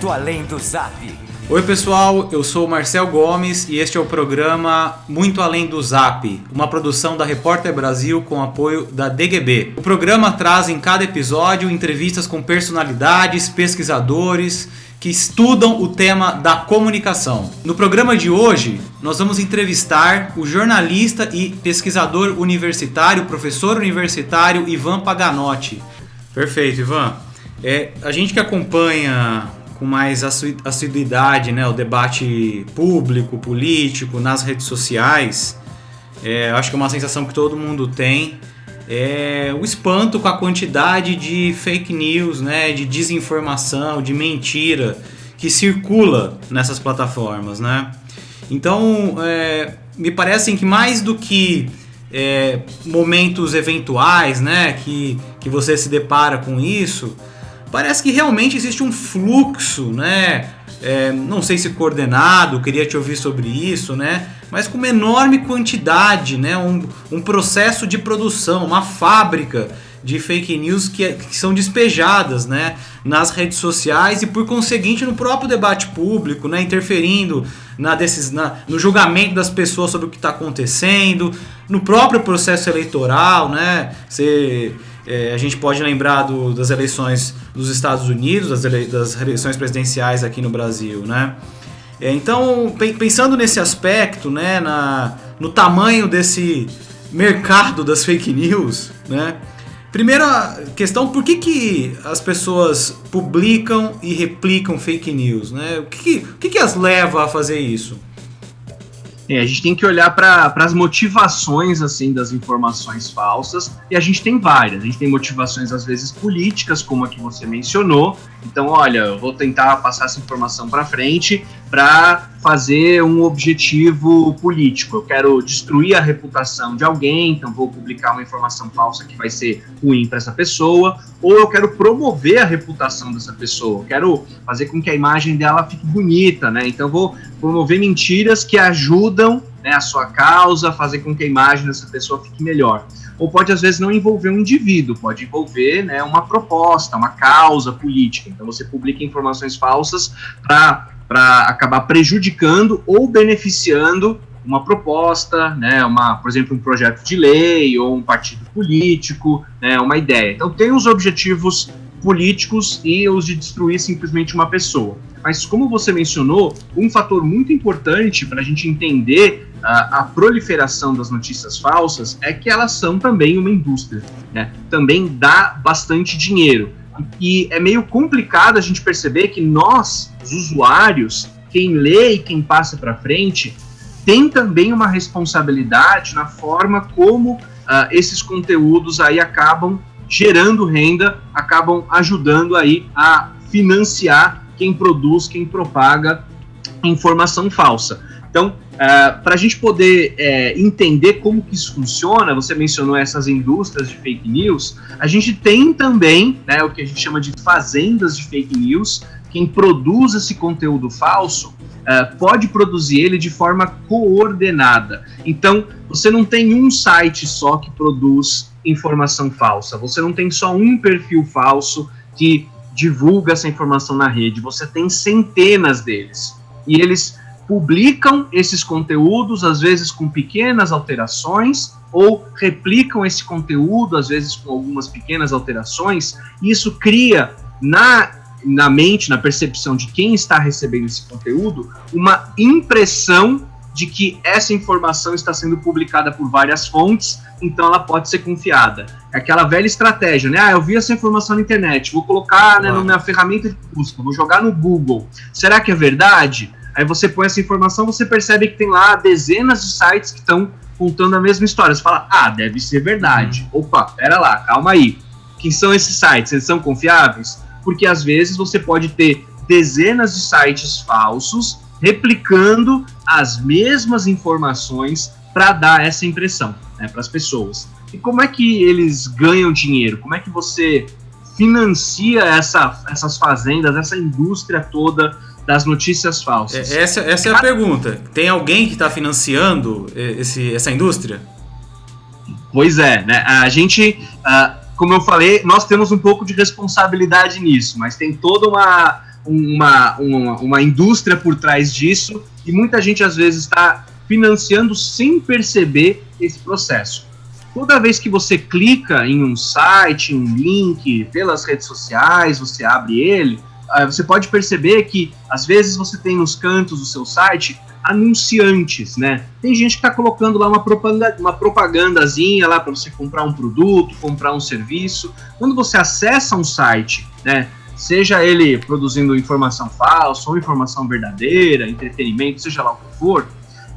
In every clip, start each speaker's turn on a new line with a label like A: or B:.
A: Muito Além do Zap.
B: Oi pessoal, eu sou o Marcel Gomes e este é o programa Muito Além do Zap, uma produção da Repórter Brasil com apoio da DGB. O programa traz em cada episódio entrevistas com personalidades, pesquisadores que estudam o tema da comunicação. No programa de hoje, nós vamos entrevistar o jornalista e pesquisador universitário, professor universitário Ivan Paganotti. Perfeito, Ivan. É, a gente que acompanha com mais assiduidade né, o debate público, político, nas redes sociais, é, acho que é uma sensação que todo mundo tem, é o espanto com a quantidade de fake news, né, de desinformação, de mentira que circula nessas plataformas. Né? Então, é, me parece que mais do que é, momentos eventuais né, que, que você se depara com isso, parece que realmente existe um fluxo, né? É, não sei se coordenado, queria te ouvir sobre isso, né? Mas com uma enorme quantidade, né? Um, um processo de produção, uma fábrica de fake news que, que, são despejadas né, nas redes sociais e por conseguinte no próprio debate público, né, interferindo na decis, na, no julgamento das pessoas sobre o que está acontecendo, no próprio processo eleitoral, né? Você é, a gente pode lembrar do, das eleições dos Estados Unidos, das, ele, das eleições presidenciais aqui no Brasil, né? É, então, pensando nesse aspecto, né, na, no tamanho desse mercado das fake news, né? Primeira questão, por que, que as pessoas publicam e replicam fake news, né? O que, que, o que, que as leva a fazer isso?
C: É, a gente tem que olhar para as motivações assim das informações falsas e a gente tem várias. A gente tem motivações às vezes políticas, como a que você mencionou. Então, olha, eu vou tentar passar essa informação para frente para fazer um objetivo político. Eu quero destruir a reputação de alguém, então vou publicar uma informação falsa que vai ser ruim para essa pessoa, ou eu quero promover a reputação dessa pessoa. Eu quero fazer com que a imagem dela fique bonita, né? Então vou promover mentiras que ajudam né, a sua causa, fazer com que a imagem dessa pessoa fique melhor. Ou pode, às vezes, não envolver um indivíduo, pode envolver né, uma proposta, uma causa política. Então, você publica informações falsas para acabar prejudicando ou beneficiando uma proposta, né, uma, por exemplo, um projeto de lei ou um partido político, né, uma ideia. Então, tem os objetivos políticos e os de destruir simplesmente uma pessoa. Mas, como você mencionou, um fator muito importante para a gente entender a, a, proliferação das notícias falsas é que elas são também uma indústria, né? também dá bastante dinheiro. E é meio complicado a gente perceber que nós, os usuários, quem lê e quem passa para frente, tem também uma responsabilidade na forma como uh, esses conteúdos aí acabam gerando renda, acabam ajudando aí a financiar quem produz, quem propaga informação falsa. Então, uh, para a gente poder uh, entender como que isso funciona, você mencionou essas indústrias de fake news, a gente tem também né, o que a gente chama de fazendas de fake news. Quem produz esse conteúdo falso uh, pode produzir ele de forma coordenada. Então, você não tem um site só que produz informação falsa, você não tem só um perfil falso que divulga essa informação na rede, você tem centenas deles. E eles publicam esses conteúdos, às vezes com pequenas alterações, ou replicam esse conteúdo, às vezes com algumas pequenas alterações, e isso cria na, na mente, na percepção de quem está recebendo esse conteúdo, uma impressão de que essa informação está sendo publicada por várias fontes, então ela pode ser confiada. É aquela velha estratégia, né? Ah, eu vi essa informação na internet, vou colocar né, na minha ferramenta de busca, vou jogar no Google. Será que é verdade? Aí você põe essa informação, você percebe que tem lá dezenas de sites que estão contando a mesma história. Você fala, ah, deve ser verdade. Uhum. Opa, pera lá, calma aí. Quem são esses sites? Eles são confiáveis? Porque às vezes você pode ter dezenas de sites falsos replicando as mesmas informações para dar essa impressão né, para as pessoas. E como é que eles ganham dinheiro? Como é que você financia essa, essas fazendas, essa indústria toda das notícias falsas?
B: É, essa, essa é a pergunta. Tem alguém que está financiando esse, essa indústria?
C: Pois é, né? A gente, uh, como eu falei, nós temos um pouco de responsabilidade nisso, mas tem toda uma uma, uma, uma indústria por trás disso e muita gente às vezes está financiando sem perceber esse processo. Toda vez que você clica em um site, um link pelas redes sociais, você abre ele, ah, você pode perceber que às vezes você tem nos cantos do seu site anunciantes, né? Tem gente que está colocando lá uma propaganda, uma propagandazinha lá para você comprar um produto, comprar um serviço. Quando você acessa um site, né? Seja ele produzindo informação falsa ou informação verdadeira, entretenimento, seja lá o que for,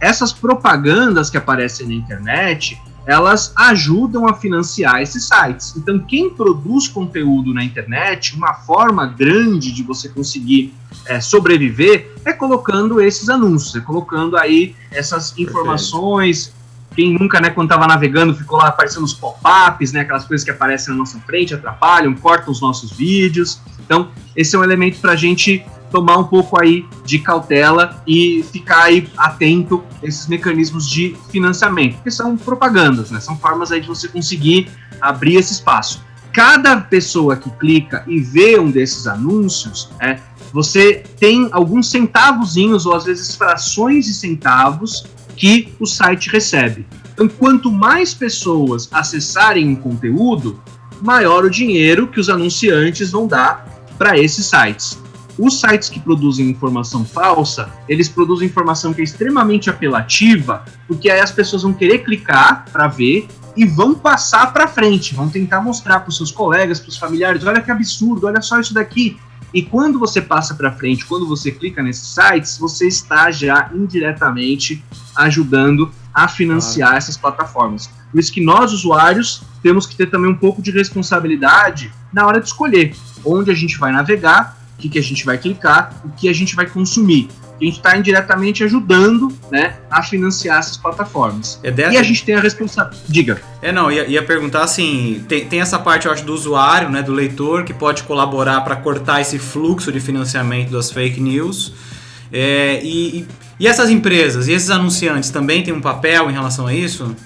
C: essas propagandas que aparecem na internet, elas ajudam a financiar esses sites. Então, quem produz conteúdo na internet, uma forma grande de você conseguir é, sobreviver é colocando esses anúncios, é colocando aí essas informações. Perfeito. Quem nunca, né, quando estava navegando, ficou lá aparecendo os pop-ups, né, aquelas coisas que aparecem na nossa frente, atrapalham, cortam os nossos vídeos. Então, esse é um elemento para a gente tomar um pouco aí de cautela e ficar aí atento a esses mecanismos de financiamento, que são propagandas, né? São formas aí de você conseguir abrir esse espaço. Cada pessoa que clica e vê um desses anúncios, é, você tem alguns centavozinhos ou às vezes frações de centavos que o site recebe. Então, quanto mais pessoas acessarem um conteúdo, maior o dinheiro que os anunciantes vão dar para esses sites. Os sites que produzem informação falsa, eles produzem informação que é extremamente apelativa, porque aí as pessoas vão querer clicar para ver e vão passar para frente, vão tentar mostrar para os seus colegas, para os familiares, olha que absurdo, olha só isso daqui. E quando você passa para frente, quando você clica nesses sites, você está já indiretamente ajudando a financiar claro. essas plataformas. Por isso que nós, usuários, temos que ter também um pouco de responsabilidade na hora de escolher onde a gente vai navegar o que, que a gente vai clicar, o que a gente vai consumir. A gente está indiretamente ajudando né, a financiar essas plataformas. É dessa... E a gente tem a responsabilidade. Diga.
B: É, não, ia, ia perguntar assim: tem, tem essa parte, eu acho, do usuário, né, do leitor, que pode colaborar para cortar esse fluxo de financiamento das fake news. É, e, e essas empresas e esses anunciantes também têm um papel em relação a isso?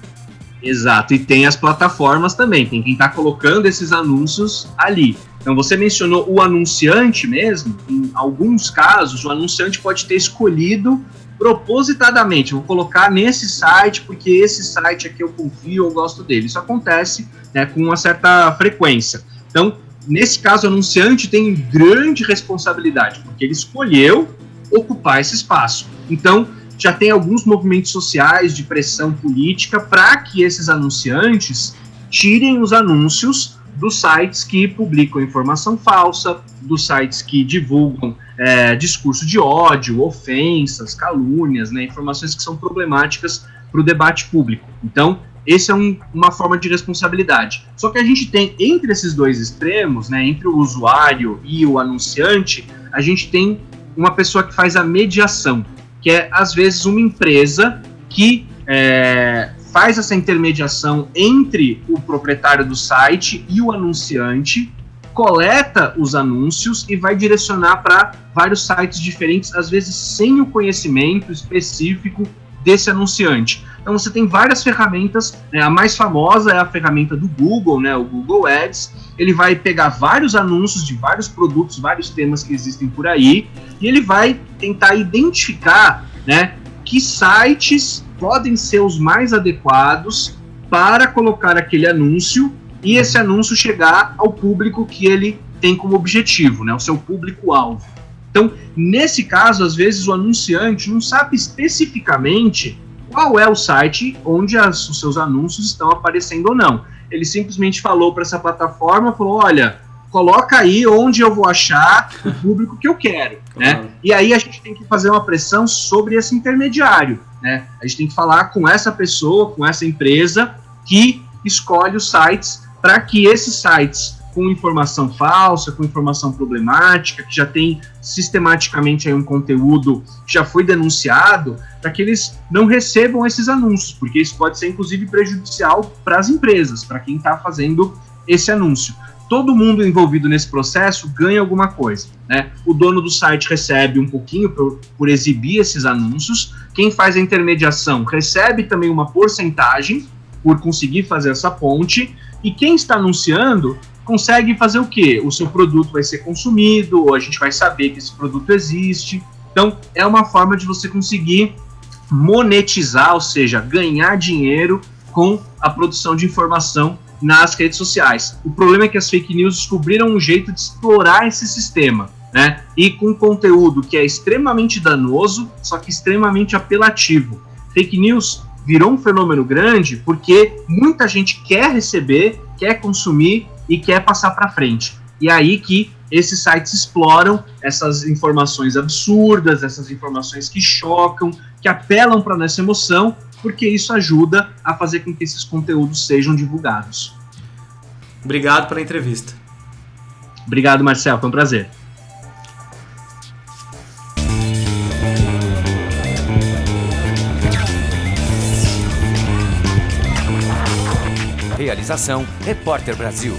C: Exato, e tem as plataformas também, tem quem está colocando esses anúncios ali. Então você mencionou o anunciante mesmo, em alguns casos o anunciante pode ter escolhido propositadamente, vou colocar nesse site porque esse site aqui eu confio, eu gosto dele. Isso acontece né, com uma certa frequência. Então, nesse caso, o anunciante tem grande responsabilidade, porque ele escolheu ocupar esse espaço. Então, já tem alguns movimentos sociais de pressão política para que esses anunciantes tirem os anúncios dos sites que publicam informação falsa, dos sites que divulgam é, discurso de ódio, ofensas, calúnias, né, informações que são problemáticas para o debate público. Então, esse é um, uma forma de responsabilidade. Só que a gente tem entre esses dois extremos, né, entre o usuário e o anunciante, a gente tem uma pessoa que faz a mediação que é às vezes uma empresa que é, faz essa intermediação entre o proprietário do site e o anunciante, coleta os anúncios e vai direcionar para vários sites diferentes, às vezes sem o conhecimento específico desse anunciante. Então você tem várias ferramentas, né? a mais famosa é a ferramenta do Google, né? o Google Ads. Ele vai pegar vários anúncios de vários produtos, vários temas que existem por aí, e ele vai tentar identificar né, que sites podem ser os mais adequados para colocar aquele anúncio e esse anúncio chegar ao público que ele tem como objetivo, né, o seu público-alvo. Então, nesse caso, às vezes o anunciante não sabe especificamente qual é o site onde as, os seus anúncios estão aparecendo ou não. Ele simplesmente falou para essa plataforma, falou, olha, coloca aí onde eu vou achar o público que eu quero, né? E aí a gente tem que fazer uma pressão sobre esse intermediário, né? A gente tem que falar com essa pessoa, com essa empresa que escolhe os sites para que esses sites com informação falsa, com informação problemática, que já tem sistematicamente aí um conteúdo que já foi denunciado, para que eles não recebam esses anúncios, porque isso pode ser inclusive prejudicial para as empresas, para quem está fazendo esse anúncio. Todo mundo envolvido nesse processo ganha alguma coisa. Né? O dono do site recebe um pouquinho por, por exibir esses anúncios, quem faz a intermediação recebe também uma porcentagem por conseguir fazer essa ponte, e quem está anunciando consegue fazer o quê? O seu produto vai ser consumido, ou a gente vai saber que esse produto existe. Então, é uma forma de você conseguir monetizar, ou seja, ganhar dinheiro com a produção de informação nas redes sociais. O problema é que as fake news descobriram um jeito de explorar esse sistema, né? E com conteúdo que é extremamente danoso, só que extremamente apelativo. Fake news virou um fenômeno grande porque muita gente quer receber, quer consumir e quer passar para frente. E é aí que esses sites exploram essas informações absurdas, essas informações que chocam, que apelam para nossa emoção, porque isso ajuda a fazer com que esses conteúdos sejam divulgados.
B: Obrigado pela entrevista.
C: Obrigado, Marcel, foi um prazer.
A: Realização Repórter Brasil.